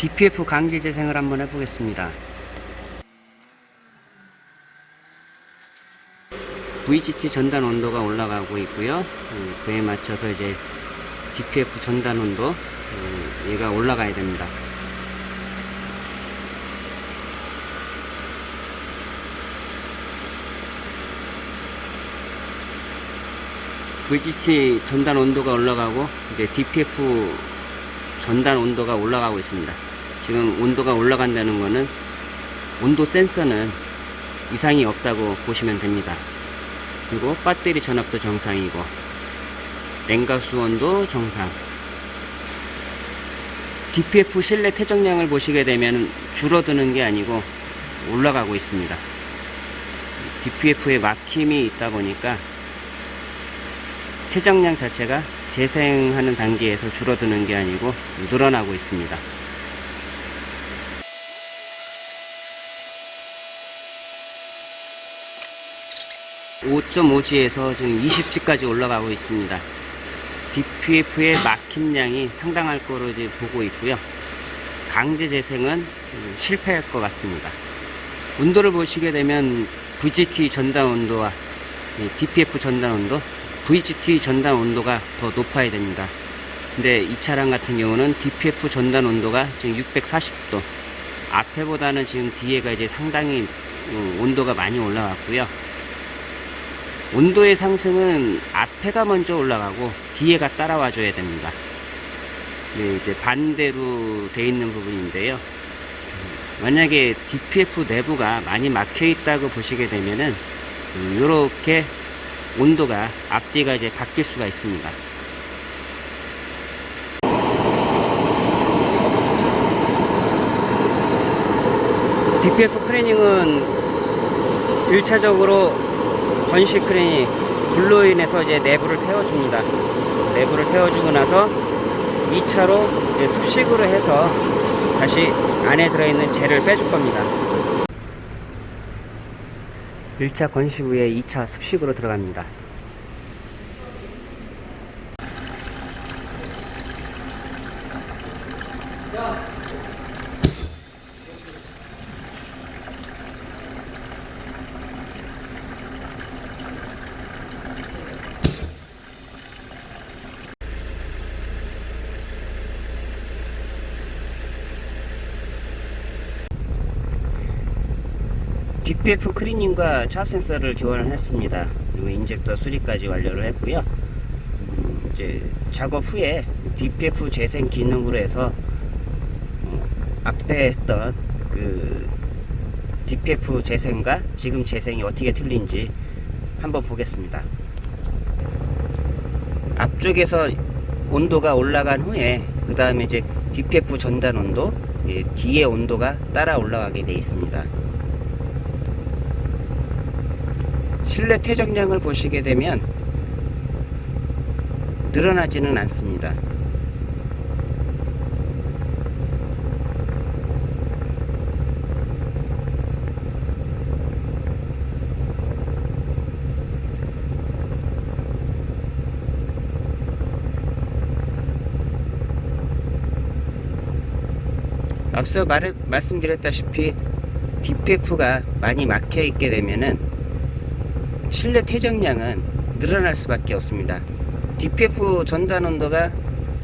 DPF 강제 재생을 한번 해보겠습니다. VGT 전단 온도가 올라가고 있고요. 음, 그에 맞춰서 이제 DPF 전단 온도 음, 얘가 올라가야 됩니다. VGT 전단 온도가 올라가고 이제 DPF 전단 온도가 올라가고 있습니다. 지금 온도가 올라간다는 거는 온도 센서는 이상이 없다고 보시면 됩니다. 그리고 배터리 전압도 정상이고 냉각 수 온도 정상 DPF 실내 태정량을 보시게 되면 줄어드는 게 아니고 올라가고 있습니다. DPF에 막힘이 있다 보니까 태정량 자체가 재생하는 단계에서 줄어드는 게 아니고 늘어나고 있습니다. 5.5G에서 지금 20G까지 올라가고 있습니다. DPF의 막힘량이 상당할 거로 이제 보고 있고요. 강제 재생은 음, 실패할 것 같습니다. 온도를 보시게 되면 VGT 전단 온도와 이 DPF 전단 온도, VGT 전단 온도가 더 높아야 됩니다. 근데 이 차량 같은 경우는 DPF 전단 온도가 지금 640도, 앞에보다는 지금 뒤에가 이제 상당히 음, 온도가 많이 올라갔고요. 온도의 상승은 앞에가 먼저 올라가고 뒤에가 따라와 줘야 됩니다. 네, 이제 반대로 돼 있는 부분인데요. 음, 만약에 DPF 내부가 많이 막혀 있다고 보시게 되면은 이렇게 온도가 앞뒤가 이제 바뀔 수가 있습니다. DPF 크래닝은 1차적으로 건식 크레인이 불로 인해서 이제 내부를 태워줍니다. 내부를 태워주고 나서 2차로 습식으로 해서 다시 안에 들어있는 재를 빼줄 겁니다. 1차 건식 후에 2차 습식으로 들어갑니다. DPF 크리닝과 차압 센서를 교환을 했습니다. 그리고 인젝터 수리까지 완료를 했고요. 음, 이제 작업 후에 DPF 재생 기능으로 해서 어, 앞에 했던 그 DPF 재생과 지금 재생이 어떻게 틀린지 한번 보겠습니다. 앞쪽에서 온도가 올라간 후에 그 다음에 이제 DPF 전단 온도 예, 뒤에 온도가 따라 올라가게 되어 있습니다. 실내 태정량을 보시게 되면 늘어나지는 않습니다. 앞서 말, 말씀드렸다시피 DPF가 많이 막혀 있게 되면은 실내 태정량은 늘어날 수밖에 없습니다. DPF 전단 온도가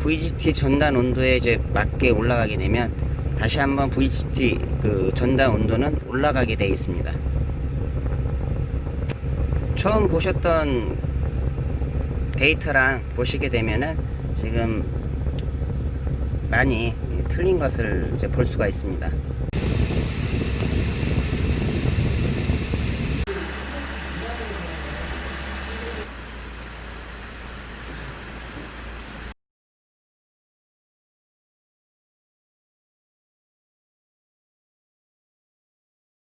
VGT 전단 온도에 이제 맞게 올라가게 되면 다시 한번 VGT 그 전단 온도는 올라가게 되어 있습니다. 처음 보셨던 데이터랑 보시게 되면은 지금 많이 틀린 것을 이제 볼 수가 있습니다.